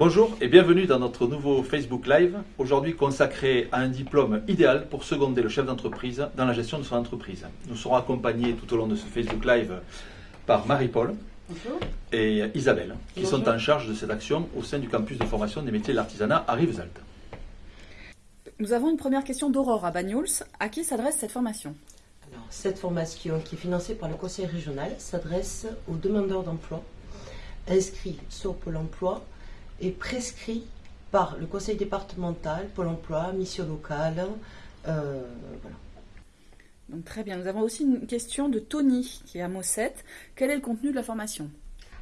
Bonjour et bienvenue dans notre nouveau Facebook Live, aujourd'hui consacré à un diplôme idéal pour seconder le chef d'entreprise dans la gestion de son entreprise. Nous serons accompagnés tout au long de ce Facebook Live par Marie-Paul et Isabelle, qui sont en charge de cette action au sein du campus de formation des métiers de l'artisanat à Rivesaltes. Nous avons une première question d'Aurore à Bagnols. À qui s'adresse cette formation? Alors, Cette formation qui est financée par le conseil régional s'adresse aux demandeurs d'emploi inscrits sur Pôle emploi et prescrits par le conseil départemental, Pôle emploi, mission locale. euh, voilà. Donc très bien. Nous avons aussi une question de Tony qui est à Mossette. Quel est le contenu de la formation?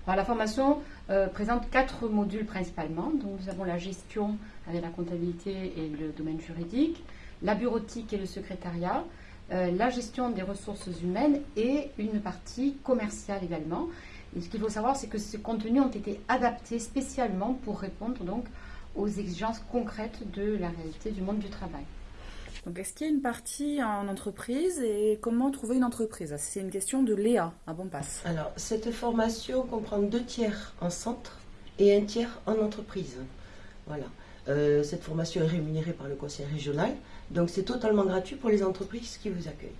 Alors, la formation euh, présente quatre modules principalement. Donc, nous avons la gestion avec la comptabilité et le domaine juridique, la bureautique et le secrétariat, euh, la gestion des ressources humaines et une partie commerciale également. Et ce qu'il faut savoir, c'est que ces contenus ont été adaptés spécialement pour répondre donc aux exigences concrètes de la réalité du monde du travail. Donc est-ce qu'il y a une partie en entreprise et comment trouver une entreprise? C'est une question de Léa à Bonpasse. Alors, cette formation comprend deux tiers en centre et un tiers en entreprise. Voilà. Euh, cette formation est rémunérée par le conseil régional, donc c'est totalement gratuit pour les entreprises qui vous accueillent.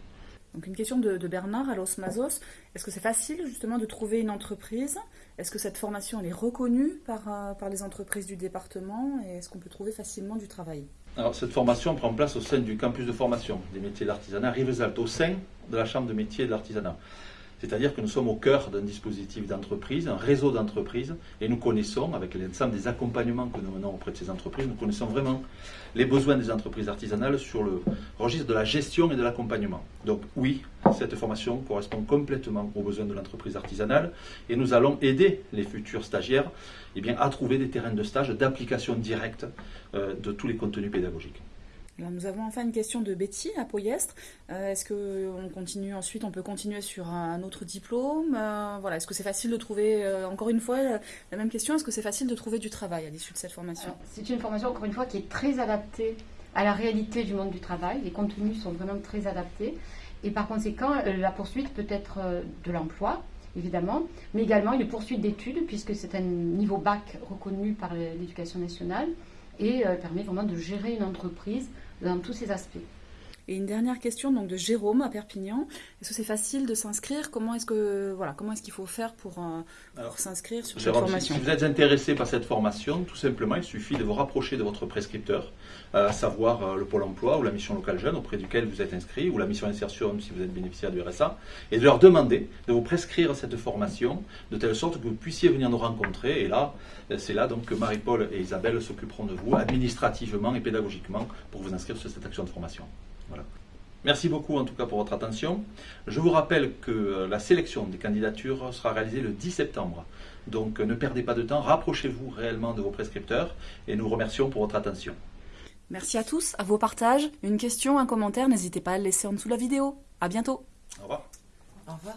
Donc une question de, de Bernard à Los Mazos. Est-ce que c'est facile justement de trouver une entreprise? Est-ce que cette formation est reconnue par, euh, par les entreprises du département? Et est-ce qu'on peut trouver facilement du travail? Alors, cette formation prend place au sein du campus de formation des métiers de l'artisanat Rivesaltes, au sein de la chambre de métiers de l'artisanat. C'est-à-dire que nous sommes au cœur d'un dispositif d'entreprise, un réseau d'entreprises, et nous connaissons, avec l'ensemble des accompagnements que nous menons auprès de ces entreprises, nous connaissons vraiment les besoins des entreprises artisanales sur le registre de la gestion et de l'accompagnement. Donc oui, cette formation correspond complètement aux besoins de l'entreprise artisanale, et nous allons aider les futurs stagiaires eh à trouver des terrains de stage d'application directe euh, de tous les contenus pédagogiques. Nous avons enfin une question de Betty à Poyestre. Euh, est-ce que on continue ensuite On peut continuer sur un autre diplôme? Euh, Voilà. Est-ce que c'est facile de trouver euh, Encore une fois, la, même question? Est-ce que c'est facile de trouver du travail à l'issue de cette formation? C'est une formation, encore une fois, qui est très adaptée à la réalité du monde du travail. Les contenus sont vraiment très adaptés. Et par conséquent, la poursuite peut être de l'emploi, évidemment, mais également une poursuite d'études, puisque c'est un niveau bac reconnu par l'éducation nationale et euh, permet vraiment de gérer une entreprise dans tous ses aspects. Et une dernière question donc de Jérôme à Perpignan. Est-ce que c'est facile de s'inscrire? Comment est-ce que voilà comment est-ce qu'il faut faire pour, euh, pour s'inscrire sur cette Jérôme, formation? si vous êtes intéressé par cette formation, tout simplement, il suffit de vous rapprocher de votre prescripteur, euh, à savoir euh, le Pôle emploi ou la mission locale jeune auprès duquel vous êtes inscrit, ou la mission insertion si vous êtes bénéficiaire du RSA, et de leur demander de vous prescrire cette formation de telle sorte que vous puissiez venir nous rencontrer. Et là, c'est là donc que Marie-Paul et Isabelle s'occuperont de vous administrativement et pédagogiquement pour vous inscrire sur cette action de formation. Voilà. Merci beaucoup en tout cas pour votre attention. Je vous rappelle que euh, la sélection des candidatures sera réalisée le 10 septembre. Donc euh, ne perdez pas de temps, rapprochez-vous réellement de vos prescripteurs et nous remercions pour votre attention. Merci à tous, à vos partages. Une question, un commentaire, n'hésitez pas à le laisser en dessous de la vidéo. À bientôt. Au revoir. Au revoir.